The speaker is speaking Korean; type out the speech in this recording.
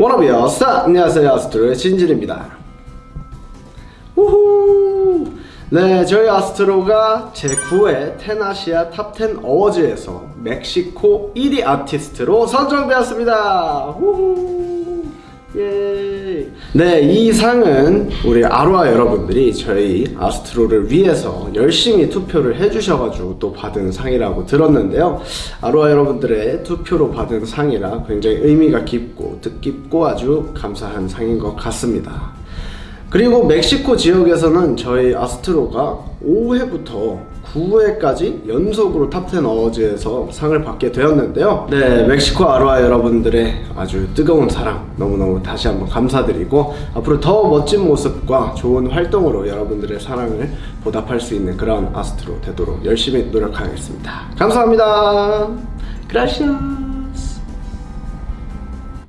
Wanna be my star! 안녕하세요 아스트로의 진진입니다 우후 네 저희 아스트로가 제9회 텐아시아 탑10 어워즈에서 멕시코 1위 아티스트로 선정되었습니다 우후 예. 네, 이 상은 우리 아로하 여러분들이 저희 아스트로를 위해서 열심히 투표를 해주셔가지고 또 받은 상이라고 들었는데요. 아로하 여러분들의 투표로 받은 상이라 굉장히 의미가 깊고 뜻깊고 아주 감사한 상인 것 같습니다. 그리고 멕시코 지역에서는 저희 아스트로가 5회부터 9회까지 연속으로 탑10 어워즈에서 상을 받게 되었는데요. 네, 멕시코 아로하 여러분들의 아주 뜨거운 사랑 너무너무 다시 한번 감사드리고 앞으로 더 멋진 모습과 좋은 활동으로 여러분들의 사랑을 보답할 수 있는 그런 아스트로 되도록 열심히 노력하겠습니다. 감사합니다. 그라시아